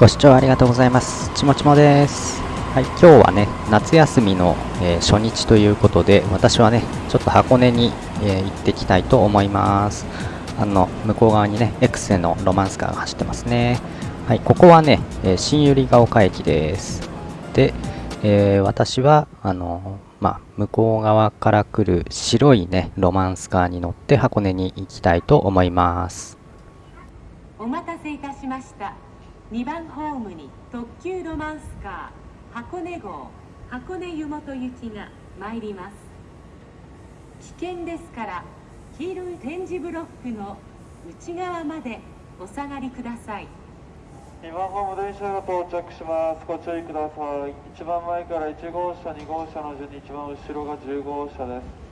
ご視聴ありがとうございます。ちもちもです。はい、今日はね、夏休みの、えー初日ということで、私はね、ちょっと箱根に、えー行ってきたいと思います。あの、向こう側にね、エクセのロマンスカーが走ってますね。はい、ここはね、えー新百合ヶ丘駅です。で、えー私は、あの、まあ、向こう側から来る白いね、ロマンスカーに乗って箱根に行きたいと思います。お待たせいたしました2番ホームに特急ロマンスカー箱根号箱根湯本行きが参ります。危険ですから黄色い点字ブロックの内側までお下がりください。2番ホーム電車が到着します。ご注意ください。一番前から1号車2号車の順に一番後ろが10号車です。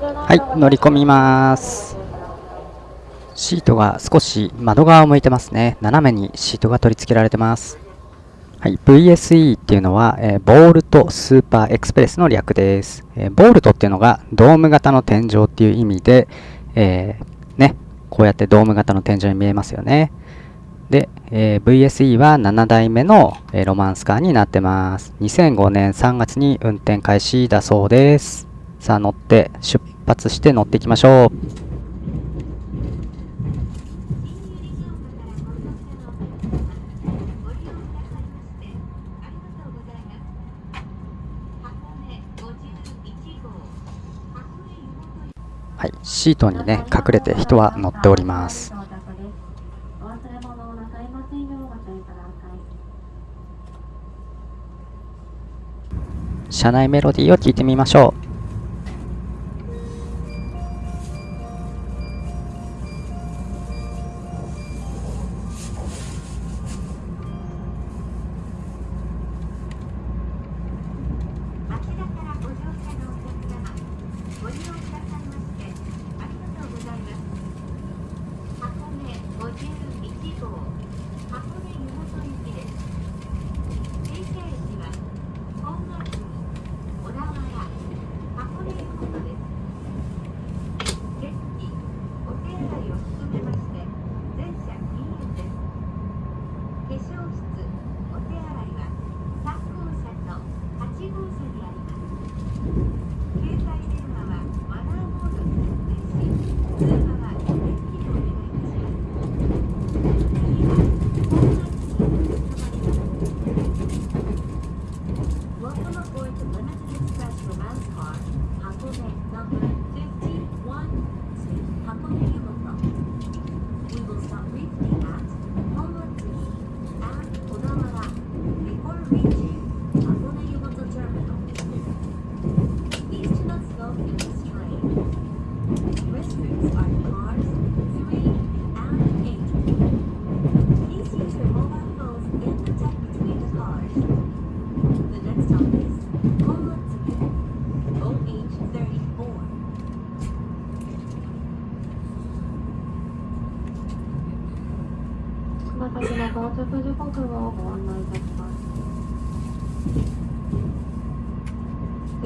はい、乗り込みます。シートが少し窓側を向いてますね。斜めにシートが取り付けられてます。はい、VSE っていうのは、えーボールトスーパーエクスプレスの略です。えーボールトっていうのがドーム型の天井っていう意味で、えーね、こうやってドーム型の天井に見えますよね。で、えー VSE は7代目の、えロマンスカーになってます。2005年3月に運転開始だそうです。さあ乗って出発して乗っていきましょう。はい、シートにね隠れて人は乗っております。車内メロディーを聞いてみましょう。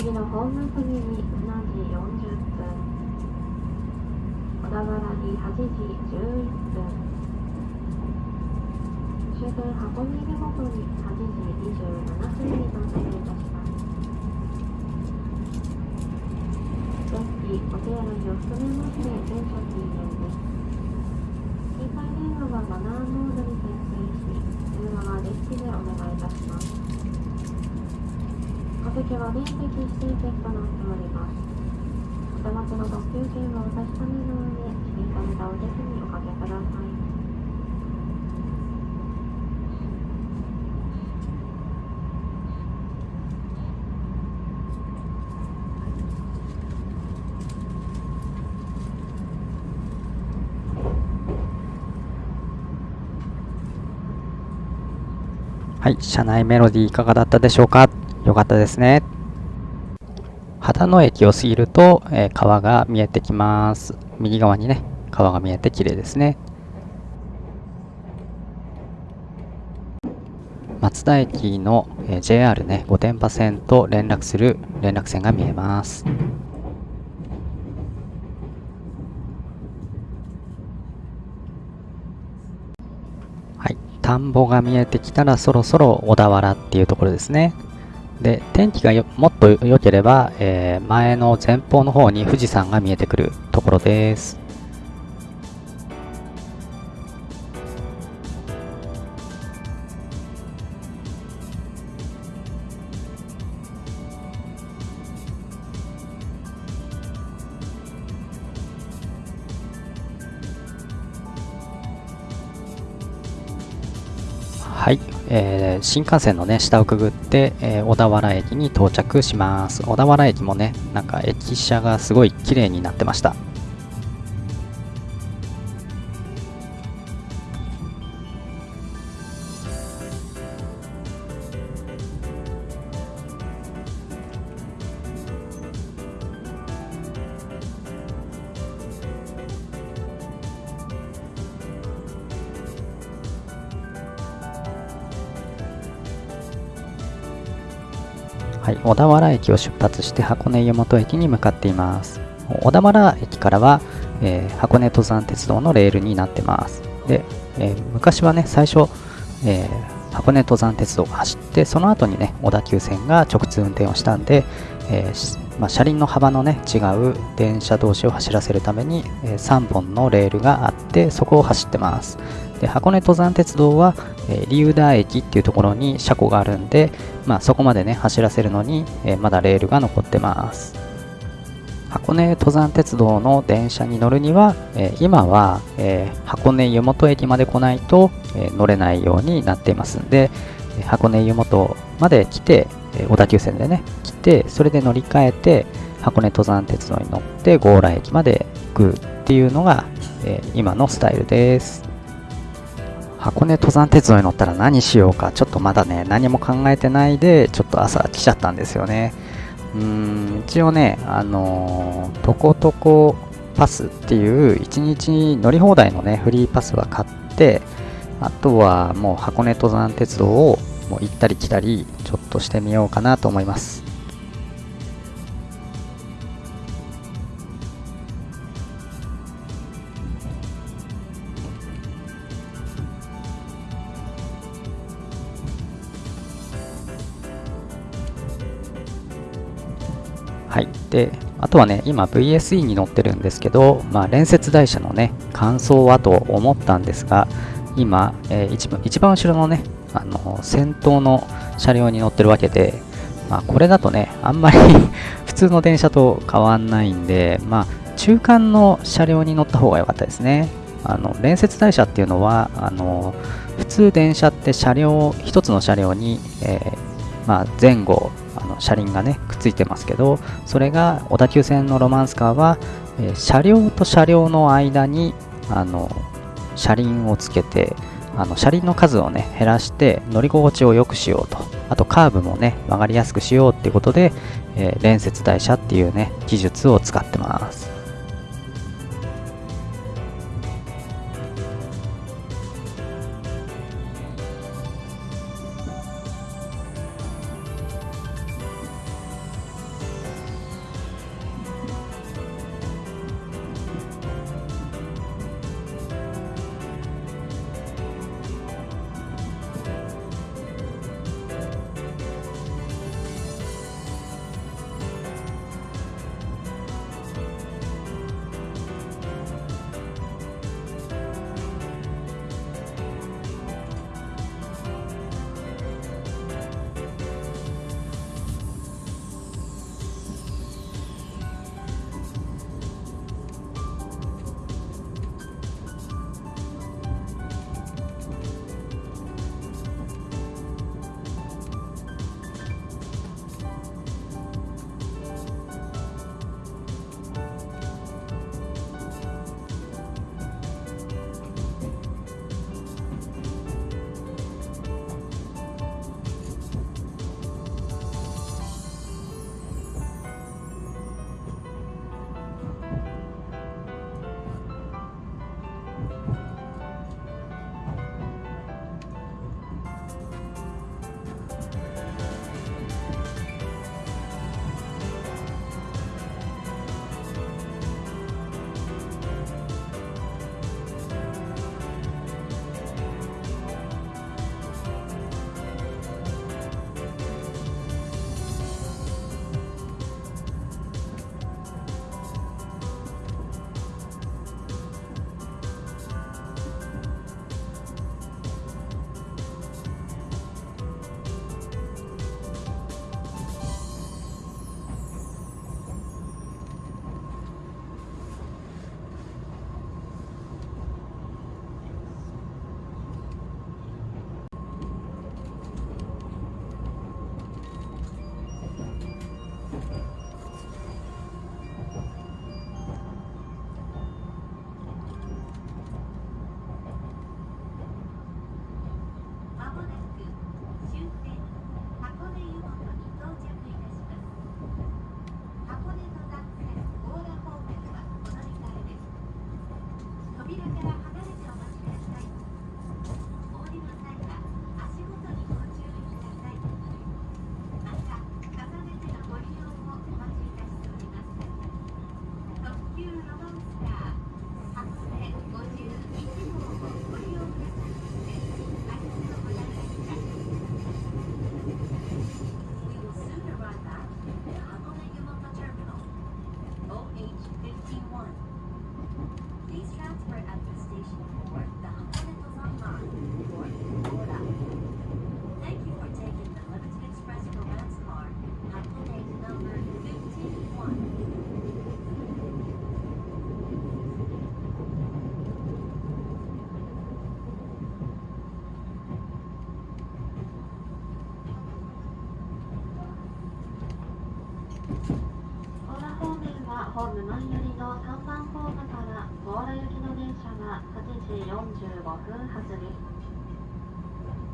次のホーム次に7時40分、小田原に8時11分、終点箱根湯本に8時27分に到着いたします。電気、お手洗いを含めまして全車禁煙です。携帯電話はマナーモードに設定し、通話は電気でお願いいたします。お席は面積指定席となっております。お手持ちの特急券をお確かめの上、指定されたお席におかけください。はい、車内メロディーいかがだったでしょうか？よかったですね。秦野駅を過ぎると、えー川が見えてきます。右側にね、川が見えて綺麗ですね。松田駅の、えー JR ね、御殿場線と連絡する連絡線が見えます。はい、田んぼが見えてきたらそろそろ小田原っていうところですね。で、天気がもっと良ければ、えー前の前方の方に富士山が見えてくるところです。えー新幹線のね下をくぐって、えー小田原駅に到着します。小田原駅もねなんか駅舎がすごい綺麗になってました。はい、小田原駅を出発して箱根湯本駅に向かっています。小田原駅からは、えー箱根登山鉄道のレールになってます。で、えー昔はね最初、えー箱根登山鉄道が走ってその後にね小田急線が直通運転をしたんで、えまあ、車輪の幅のね違う電車同士を走らせるために、え3本のレールがあってそこを走ってます。で箱根登山鉄道は、えー、竜田駅っていうところに車庫があるんで、まあ、そこまでね走らせるのに、えーまだレールが残ってます。箱根登山鉄道の電車に乗るには、えー今は、えー箱根湯本駅まで来ないと、えー乗れないようになっていますんで、え箱根湯本まで来て、えー小田急線でね来てそれで乗り換えて箱根登山鉄道に乗って強羅駅まで行くっていうのが、えー今のスタイルです。箱根登山鉄道に乗ったら何しようかちょっとまだね何も考えてないでちょっと朝来ちゃったんですよね。うーん一応ねあのー、トコトコパスっていう1日乗り放題のねフリーパスは買ってあとはもう箱根登山鉄道をもう行ったり来たりちょっとしてみようかなと思います。はい。で、あとはね、今 VSE に乗ってるんですけど、まあ、連接台車のね、感想はと思ったんですが、今、えー一番一番後ろのね、あの先頭の車両に乗ってるわけで、まあ、これだとね、あんまり 普通の電車と変わんないんで、まあ、中間の車両に乗った方が良かったですね。あの連接台車っていうのはあの普通電車って車両一つの車両に、えーまあ、前後車輪がねくっついてますけどそれが小田急線のロマンスカーは、えー車両と車両の間にあの車輪をつけてあの車輪の数をね減らして乗り心地を良くしようと。あとカーブもね曲がりやすくしようっていうことで、えー連接台車っていうね技術を使ってます。時45分発です。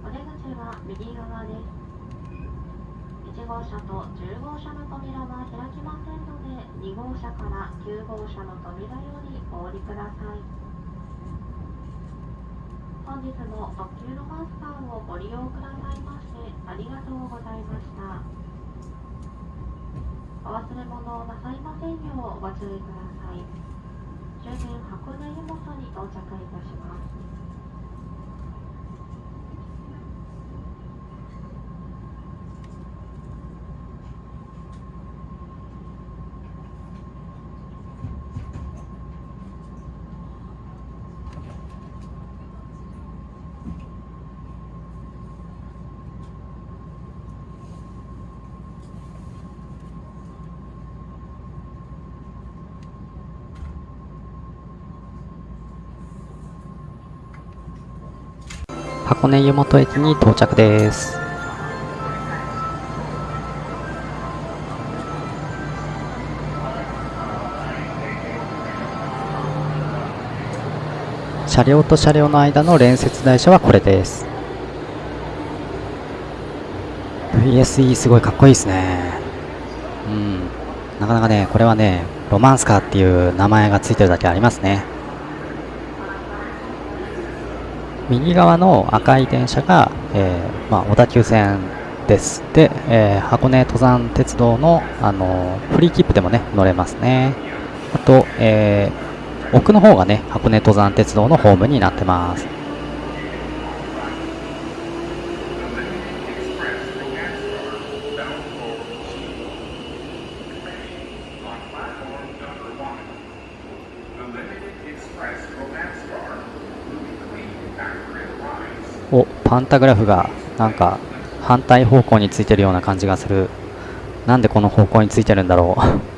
お出口は右側です。1号車と10号車の扉は開きませんので、2号車から9号車の扉よりお降りください。本日も特急ロマンスカーをご利用くださいましてありがとうございました。お忘れ物をなさいませんようご注意ください。終点箱根湯本に到着いたします。箱根湯本駅に到着です。車両と車両の間の連接台車はこれです。VSE すごいかっこいいですね。うん。なかなかね、これはね、ロマンスカーっていう名前がついてるだけありますね。右側の赤い電車が、えーまあ、小田急線です。で、えー箱根登山鉄道の、あのーフリー切符でもね、乗れますね。あと、えー奥の方がね、箱根登山鉄道のホームになってます。お、パンタグラフがなんか反対方向についてるような感じがする。なんでこの方向についてるんだろう。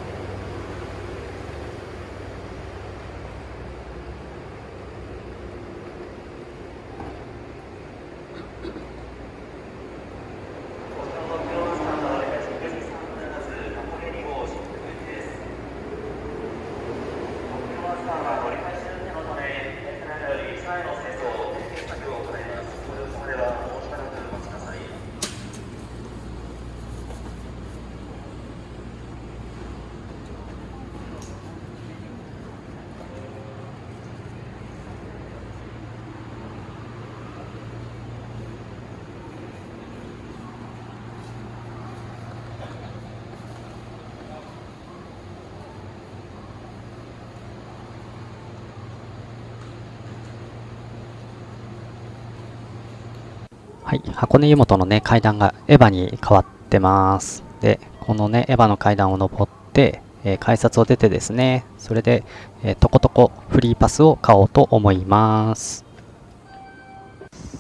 い、箱根湯本のね、階段がエヴァに変わってます。で、このね、エヴァの階段を登って、えー改札を出てですね、それで、えーとことこフリーパスを買おうと思います。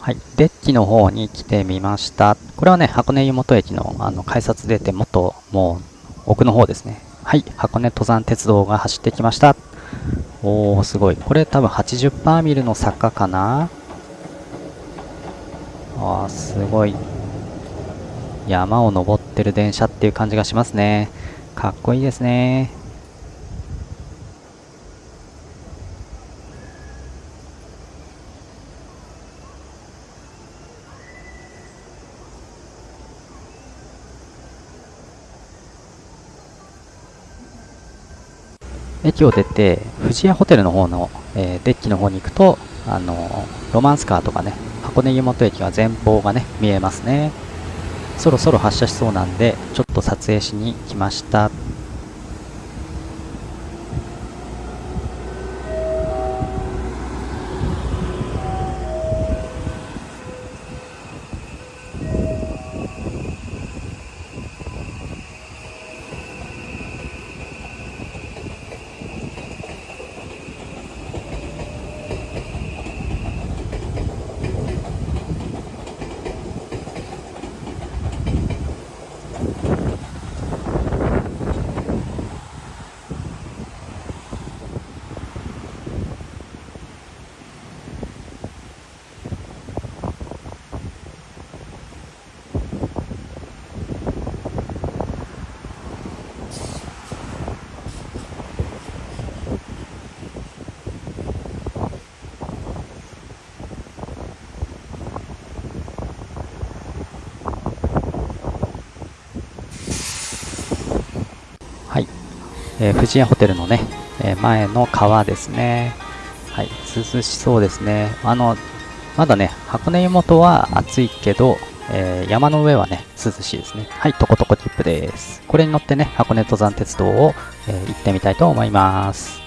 はい、デッキの方に来てみました。これはね、箱根湯本駅のあの改札出てもっともう奥の方ですね。はい、箱根登山鉄道が走ってきました。おー、すごい。これ多分80%ミルの坂かなあーすごい。山を登ってる電車っていう感じがしますね。かっこいいですね。駅を出て、富士屋ホテルの方の、えーデッキの方に行くと、あのロマンスカーとかね、箱根湯本駅は前方がね、見えますね。そろそろ発車しそうなんで、ちょっと撮影しに来ました。はい。えー富士屋ホテルのね、えー前の川ですね。はい。涼しそうですね。あの、まだね、箱根湯本は暑いけど、えー山の上はね、涼しいですね。はい、トコトコ切符です。これに乗ってね、箱根登山鉄道を、え行ってみたいと思います。